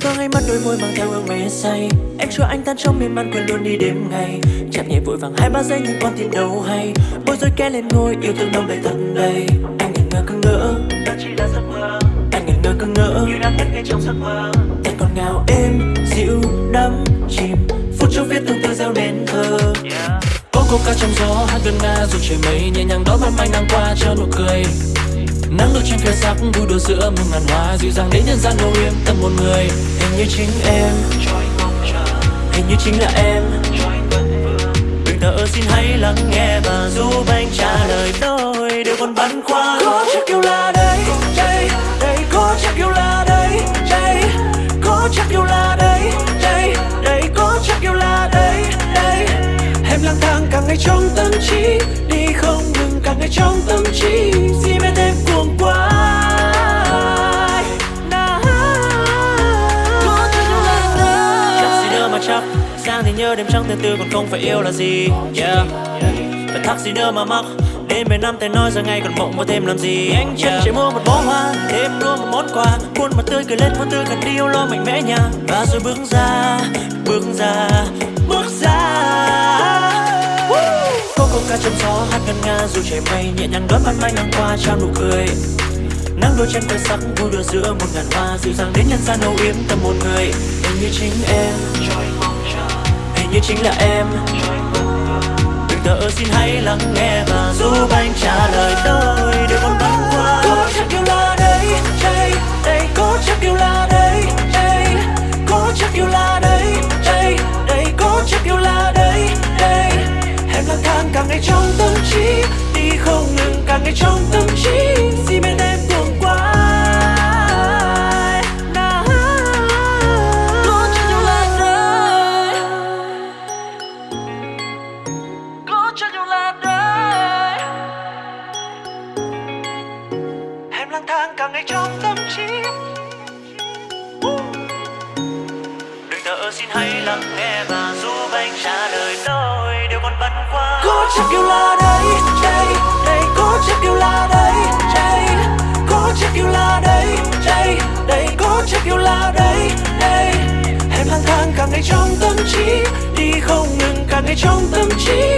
thoáng ánh mắt đôi môi mang theo hương mê say. Em cho anh tan trong miên man quên luôn đi đêm ngày. Chạm nhẹ vội vàng hai ba giây nhưng con tim đâu hay. Bối rối kẽ lên ngôi yêu thương đông đầy thật đầy Anh ngẩn ngơ cưng ngỡ. Đó chỉ là giấc mơ. Anh ngẩn ngơ cưng ngỡ. Như đang ngất ngây trong giấc mơ. Em còn ngào êm dịu đắm chìm. Phút chốc viết tương tư gieo nên thơ. Yeah. Cô ca trong gió hát gần nga dù trời mây nhẹ nhàng đón mong anh nắng qua cho nụ cười Nắng đôi trên khởi sắc vui đùa giữa muôn ngàn hoa. Dịu dàng đến nhân gian đâu yên tâm một người. Hình như chính em, hình như chính là em. Đừng thở xin hãy lắng nghe và giúp anh trả lời đôi điều còn băn khoăn Có chắc yêu là đây, đây, đây Có chắc yêu là đây, đây Có chắc yêu là đây, đây, đây Có chắc yêu là đây, đây Em lang thang cả ngày trong tâm trí. Đi không ngừng cả ngày trong tâm trí. Chắc. Sáng thì nhớ đêm trăng từ từ còn không phải yêu là gì. Yeah. Phải thắc gì nữa mà mắc. Đến mấy năm tay nói giờ ngày còn mộng có thêm làm gì? Anh chân chỉ mua một bó hoa Thêm luôn một món quà. Khuôn mặt tươi cười lên vô tư cần đi yêu lo mạnh mẽ nha Và rồi bước ra Bước ra Bước ra! Cô ca trong gió hát ngân nga dù trời mây nhẹ nhàng đón ban mai nắng qua trao nụ cười. Nắng đôi chân quay sắc vui đùa giữa một ngàn hoa dịu dàng đến nhân gian âu yếm tâm một người. Hình như chính em như chính là em đừng thở xin hãy lắng nghe và giúp anh trả lời tôi. Lang thang cả ngày trong tâm trí. Đừng thở xin hãy lắng nghe và giúp anh trả lời tôi. Điều còn băn khoăn. Có chắc yêu là đây, đây, đây Có chắc yêu là đây, đây Có chắc yêu là đây, đây, đây Có chắc yêu là đây, đây Em lang thang cả ngày trong tâm trí. Đi không ngừng cả ngày trong tâm trí.